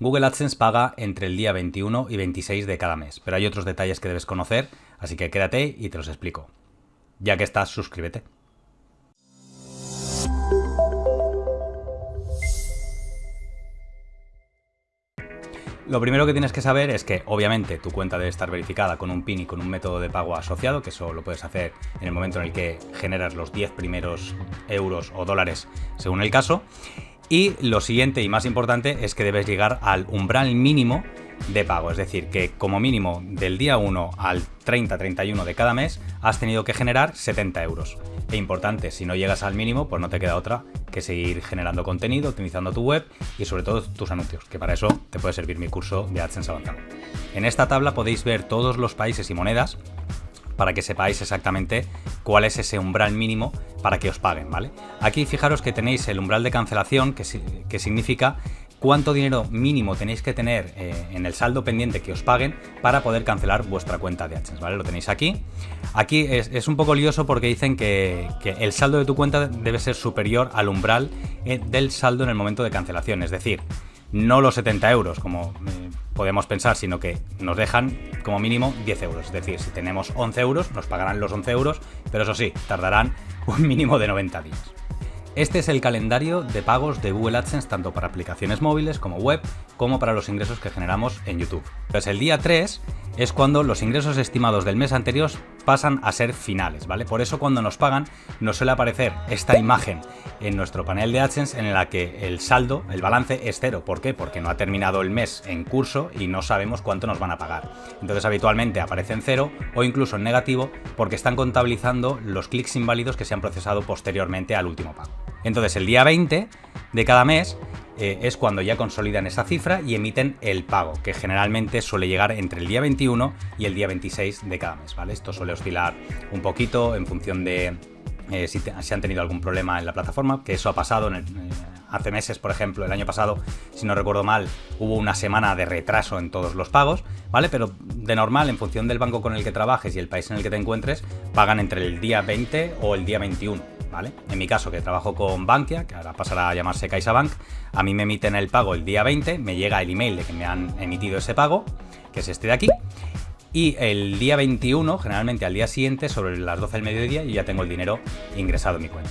Google AdSense paga entre el día 21 y 26 de cada mes, pero hay otros detalles que debes conocer, así que quédate y te los explico. Ya que estás, suscríbete. Lo primero que tienes que saber es que obviamente tu cuenta debe estar verificada con un PIN y con un método de pago asociado, que eso lo puedes hacer en el momento en el que generas los 10 primeros euros o dólares según el caso. Y lo siguiente y más importante es que debes llegar al umbral mínimo de pago, es decir, que como mínimo del día 1 al 30-31 de cada mes has tenido que generar 70 euros. E importante, si no llegas al mínimo, pues no te queda otra que seguir generando contenido, optimizando tu web y sobre todo tus anuncios, que para eso te puede servir mi curso de AdSense avanzado. En esta tabla podéis ver todos los países y monedas para que sepáis exactamente cuál es ese umbral mínimo para que os paguen, ¿vale? Aquí fijaros que tenéis el umbral de cancelación, que, significa cuánto dinero mínimo tenéis que tener eh, en el saldo pendiente que os paguen para poder cancelar vuestra cuenta de AdSense, ¿vale? Lo tenéis aquí. Aquí es, un poco lioso porque dicen que, el saldo de tu cuenta debe ser superior al umbral eh, del saldo en el momento de cancelación, es decir, no los 70 euros como eh, podemos pensar, sino que nos dejan como mínimo 10 euros. Es decir, si tenemos 11 euros, nos pagarán los 11 euros, pero eso sí, tardarán un mínimo de 90 días. Este es el calendario de pagos de Google AdSense tanto para aplicaciones móviles como web, como para los ingresos que generamos en YouTube. Pues el día 3 es cuando los ingresos estimados del mes anterior pasan a ser finales, ¿vale? Por eso cuando nos pagan nos suele aparecer esta imagen en nuestro panel de AdSense en la que el saldo, el balance es cero. ¿Por qué? Porque no ha terminado el mes en curso y no sabemos cuánto nos van a pagar. Entonces habitualmente aparece en cero o incluso en negativo porque están contabilizando los clics inválidos que se han procesado posteriormente al último pago. Entonces el día 20 de cada mes eh, es cuando ya consolidan esa cifra y emiten el pago, que generalmente suele llegar entre el día 21 y el día 26 de cada mes, ¿vale? Esto suele oscilar un poquito en función de eh, si, han tenido algún problema en la plataforma, que eso ha pasado eh, hace meses, por ejemplo, el año pasado, si no recuerdo mal, hubo una semana de retraso en todos los pagos, ¿vale? Pero de normal, en función del banco con el que trabajes y el país en el que te encuentres, pagan entre el día 20 o el día 21. En mi caso, que trabajo con Bankia, que ahora pasará a llamarse CaixaBank, a mí me emiten el pago el día 20, me llega el email de que me han emitido ese pago, que es este de aquí, y el día 21, generalmente al día siguiente, sobre las 12 del mediodía, yo ya tengo el dinero ingresado en mi cuenta.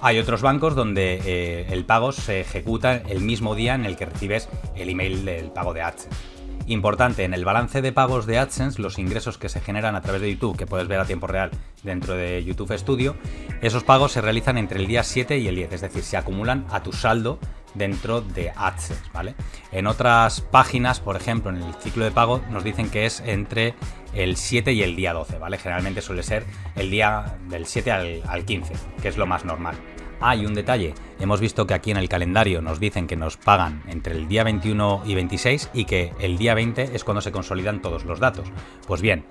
Hay otros bancos donde eh, el pago se ejecuta el mismo día en el que recibes el email del pago de AdSense. Importante, en el balance de pagos de AdSense, los ingresos que se generan a través de YouTube, que puedes ver a tiempo real dentro de YouTube Studio, esos pagos se realizan entre el día 7 y el 10, es decir, se acumulan a tu saldo dentro de AdSense, ¿vale? En otras páginas, por ejemplo, en el ciclo de pago, nos dicen que es entre el 7 y el día 12, ¿vale? Generalmente suele ser el día del 7 al, al 15, que es lo más normal. Hay un detalle, hemos visto que aquí en el calendario nos dicen que nos pagan entre el día 21 y 26 y que el día 20 es cuando se consolidan todos los datos. Pues bien,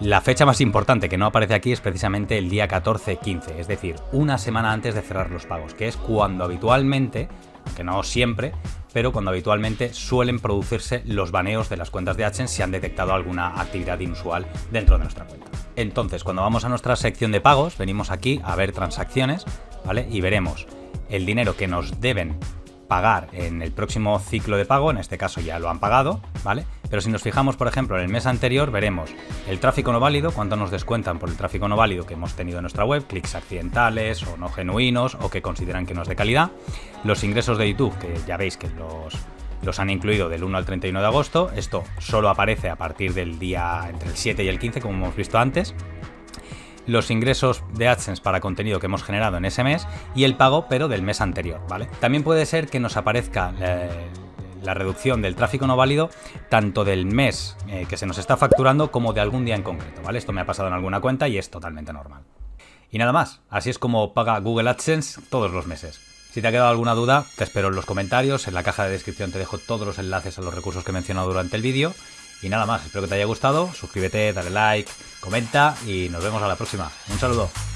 la fecha más importante que no aparece aquí es precisamente el día 14-15, es decir, una semana antes de cerrar los pagos, que es cuando habitualmente, aunque no siempre, pero cuando habitualmente suelen producirse los baneos de las cuentas de AdSense si han detectado alguna actividad inusual dentro de nuestra cuenta. Entonces, cuando vamos a nuestra sección de pagos, venimos aquí a ver transacciones, y veremos el dinero que nos deben pagar en el próximo ciclo de pago, en este caso ya lo han pagado, ¿vale? Pero si nos fijamos, por ejemplo, en el mes anterior, veremos el tráfico no válido, cuánto nos descuentan por el tráfico no válido que hemos tenido en nuestra web, clics accidentales o no genuinos o que consideran que no es de calidad, los ingresos de YouTube, que ya veis que los, los han incluido del 1 al 31 de agosto, esto solo aparece a partir del día entre el 7 y el 15, como hemos visto antes, los ingresos de AdSense para contenido que hemos generado en ese mes y el pago pero del mes anterior, ¿vale? También puede ser que nos aparezca eh, la reducción del tráfico no válido tanto del mes eh, que se nos está facturando como de algún día en concreto, ¿vale? Esto me ha pasado en alguna cuenta y es totalmente normal. Y nada más, así es como paga Google AdSense todos los meses. Si te ha quedado alguna duda, te espero en los comentarios, en la caja de descripción te dejo todos los enlaces a los recursos que he mencionado durante el vídeo y nada más, espero que te haya gustado, suscríbete, dale like, comenta y nos vemos a la próxima. Un saludo.